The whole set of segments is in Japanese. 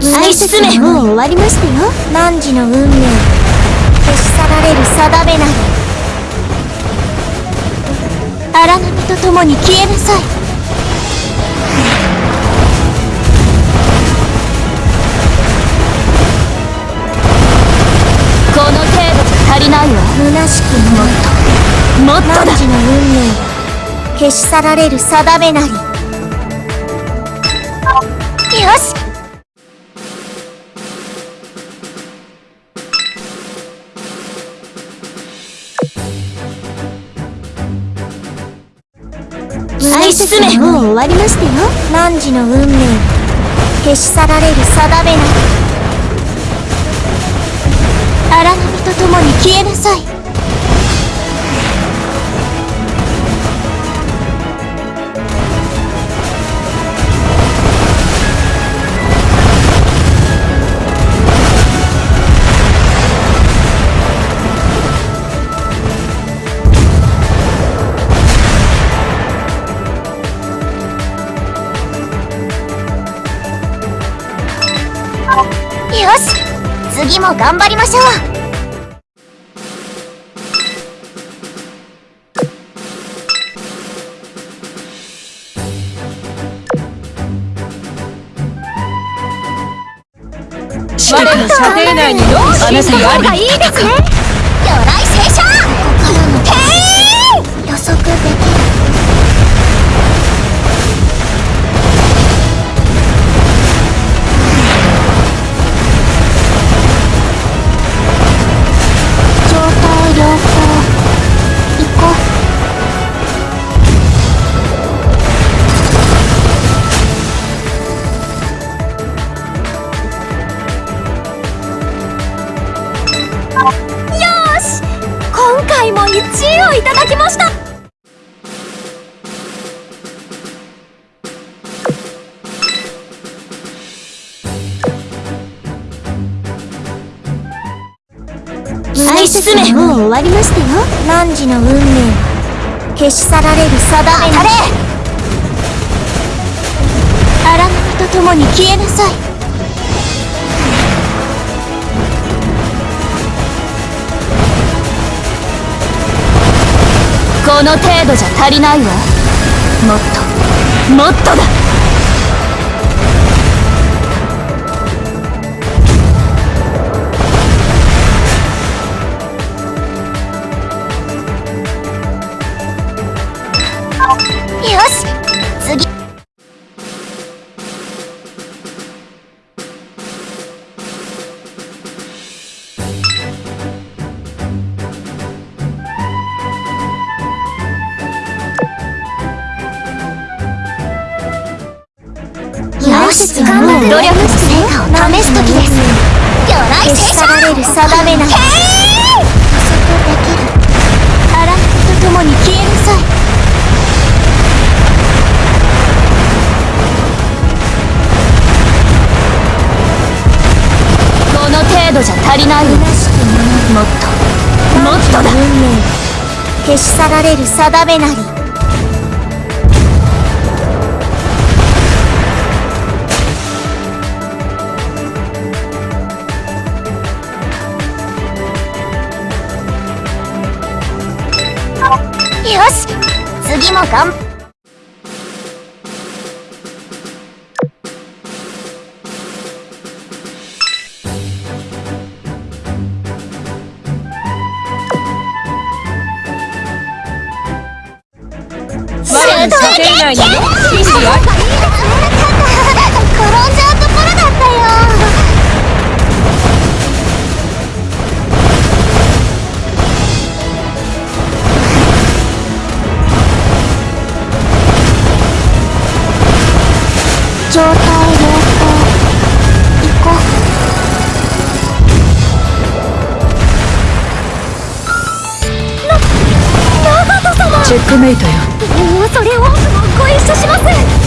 愛進めもう終わりましたよ。汝の運命。消し去られる定めなり荒波と共に消えなさい。この程度じゃ足りないわ。虚しくもっと。もっとだ汝の運命。消し去られる定めなり。よし進めもう終わりましたよ。汝の運命。消し去られる定めなり荒波と共に消えなさい。次も頑張りましょう。我の射程内にどうあなたがあるいいですね。魚雷聖書！へい！予測できる。愛進めもう終わりましたよ。汝の運命？消し去られる定めなり荒波と共に消えなさい。この程度じゃ足りないわ。もっと。もっとだよし次。よし努力の成果を試す時です。魚雷消し去られる定めなりない。わ虚しくもっともっとだ。運命消し去られる定めなり。よし次も頑張の射程内に真理は転んじゃうところだったよ。状態良好行こう。な長門様。チェックメイトよ。それをご一緒します。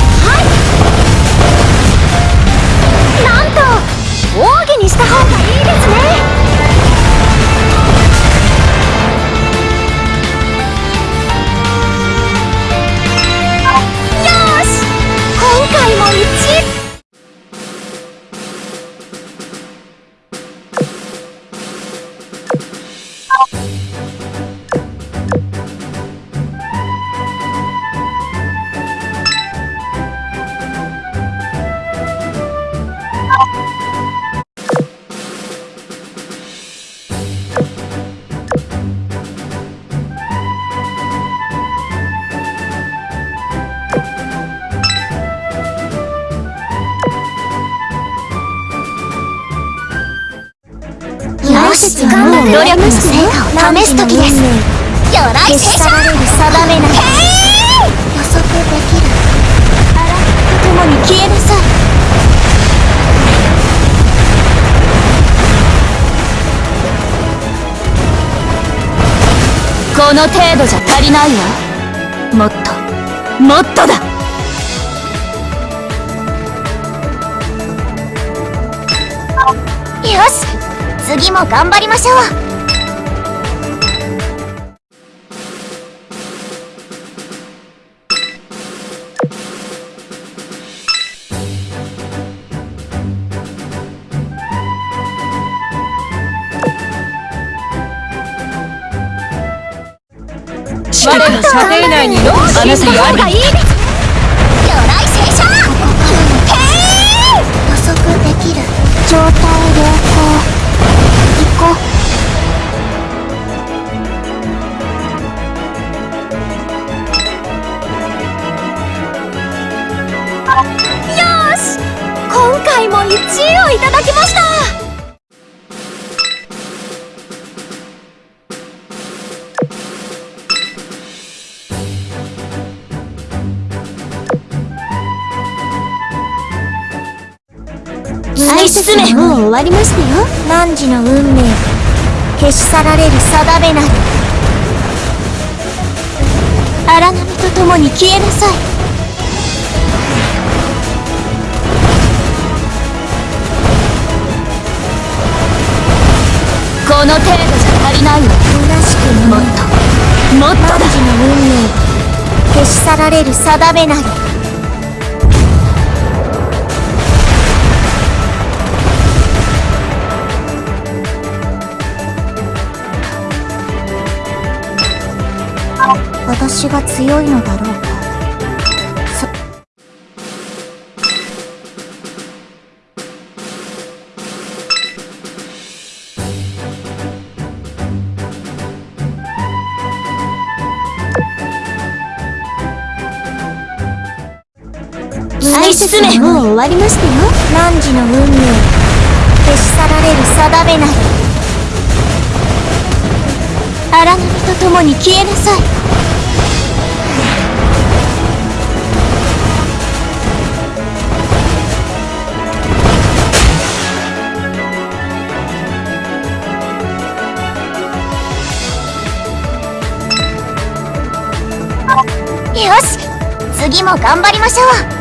スはもう努力の成果を試す時です魚雷消し聖書去られる定めなり予測できるあらと共に消えなさいこの程度じゃ足りないわもっともっとだよし。次も頑張りましょう。我の射程内にが魚雷聖書予測できる。状態良好う愛進めもう終わりましたよ。汝の運命消し去られる定めなり。荒波と共に消えなさい。この程度じゃ足りない。わ虚しくもっもと。もっとだ。汝の運命消し去られる定めなり私が強いのだろうか。そ愛進め。もう終わりましたよ。汝の運命。消し去られる定めなり。荒波と共に消えなさい。よし次も頑張りましょう。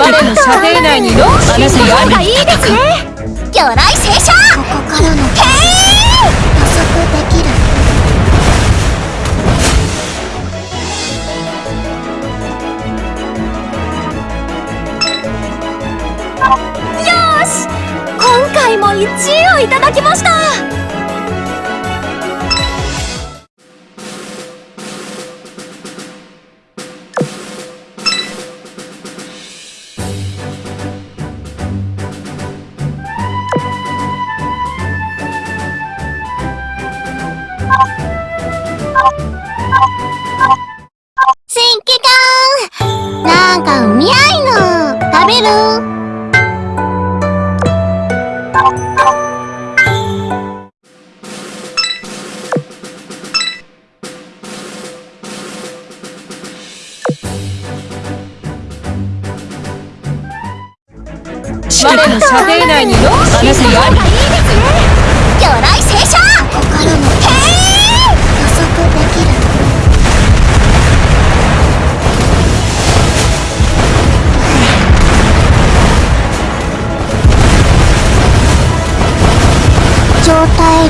我の射程内にローシンの方がいいですね魚雷聖書ここからの予測できるよし今回も1位をいただきました我の射程内にローシンの方がいいですね魚雷聖書！ここからの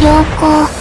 良好